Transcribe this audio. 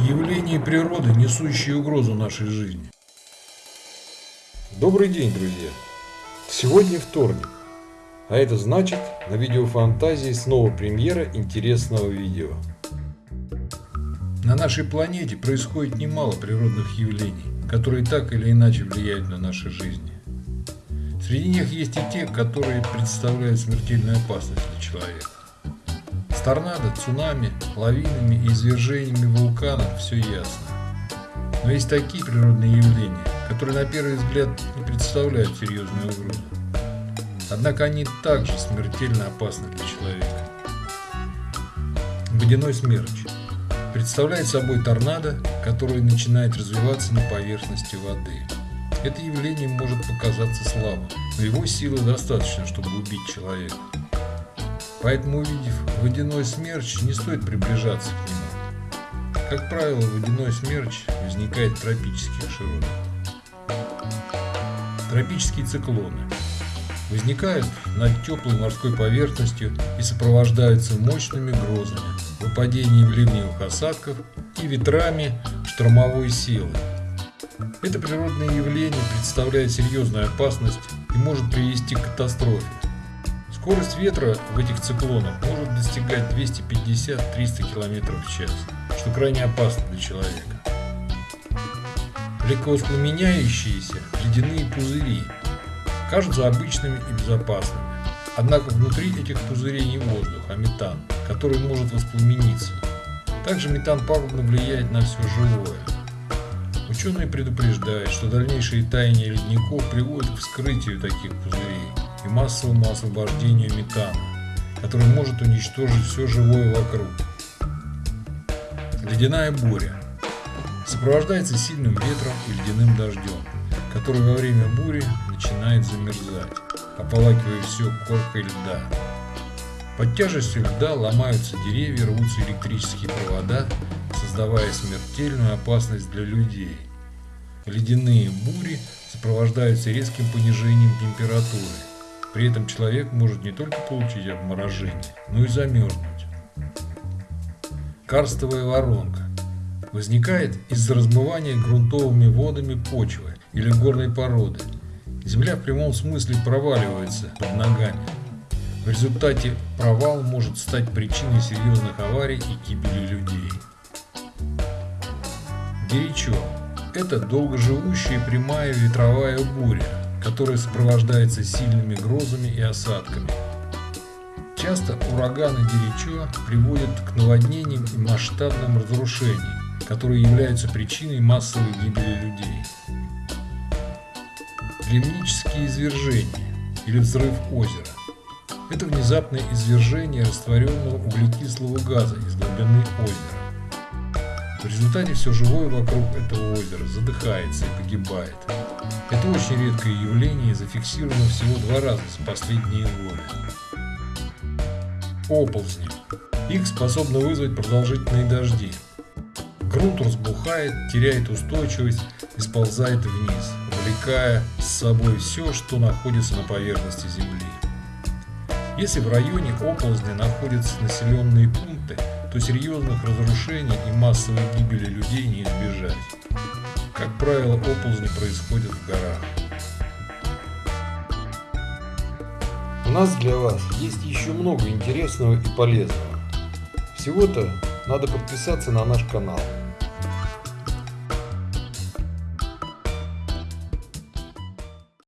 Явления природы, несущие угрозу нашей жизни. Добрый день, друзья! Сегодня вторник, а это значит, на видеофантазии снова премьера интересного видео. На нашей планете происходит немало природных явлений, которые так или иначе влияют на наши жизни. Среди них есть и те, которые представляют смертельную опасность для человека. Торнадо, цунами, лавинами и извержениями вулканов все ясно. Но есть такие природные явления, которые на первый взгляд не представляют серьезную угрозу. Однако они также смертельно опасны для человека. Водяной смерч представляет собой торнадо, которое начинает развиваться на поверхности воды. Это явление может показаться слабым, но его силы достаточно, чтобы убить человека. Поэтому, увидев водяной смерч, не стоит приближаться к нему. Как правило, водяной смерч возникает в тропических широтах. Тропические циклоны возникают над теплой морской поверхностью и сопровождаются мощными грозами, выпадением ливневых осадков и ветрами штормовой силы. Это природное явление представляет серьезную опасность и может привести к катастрофе. Скорость ветра в этих циклонах может достигать 250-300 км в час, что крайне опасно для человека. Легковоспламеняющиеся ледяные пузыри кажутся обычными и безопасными. Однако внутри этих пузырей не воздух, а метан, который может воспламениться. Также метан пагубно влияет на все живое. Ученые предупреждают, что дальнейшее таяние ледников приводит к вскрытию таких пузырей и массовому освобождению метана, который может уничтожить все живое вокруг. Ледяная буря сопровождается сильным ветром и ледяным дождем, который во время бури начинает замерзать, ополакивая все коркой льда. Под тяжестью льда ломаются деревья, рвутся электрические провода, создавая смертельную опасность для людей. Ледяные бури сопровождаются резким понижением температуры. При этом человек может не только получить обморожение, но и замерзнуть. Карстовая воронка возникает из-за размывания грунтовыми водами почвы или горной породы. Земля в прямом смысле проваливается под ногами. В результате провал может стать причиной серьезных аварий и гибели людей. Горячо – это долгоживущая прямая ветровая буря, которая сопровождается сильными грозами и осадками. Часто ураганы Деричо приводят к наводнениям и масштабным разрушениям которые являются причиной массовой гибели людей. Ливнические извержения или взрыв озера – это внезапное извержение растворенного углекислого газа из глубины озера. В результате все живое вокруг этого озера задыхается и погибает. Это очень редкое явление зафиксировано всего два раза за последние годы. Оползни. Их способны вызвать продолжительные дожди, Грунт разбухает, теряет устойчивость и сползает вниз, увлекая с собой все, что находится на поверхности Земли. Если в районе оползня находятся населенные пункты, то серьезных разрушений и массовой гибели людей не избежать. Как правило, оползни происходят в горах. У нас для вас есть еще много интересного и полезного. Всего-то надо подписаться на наш канал.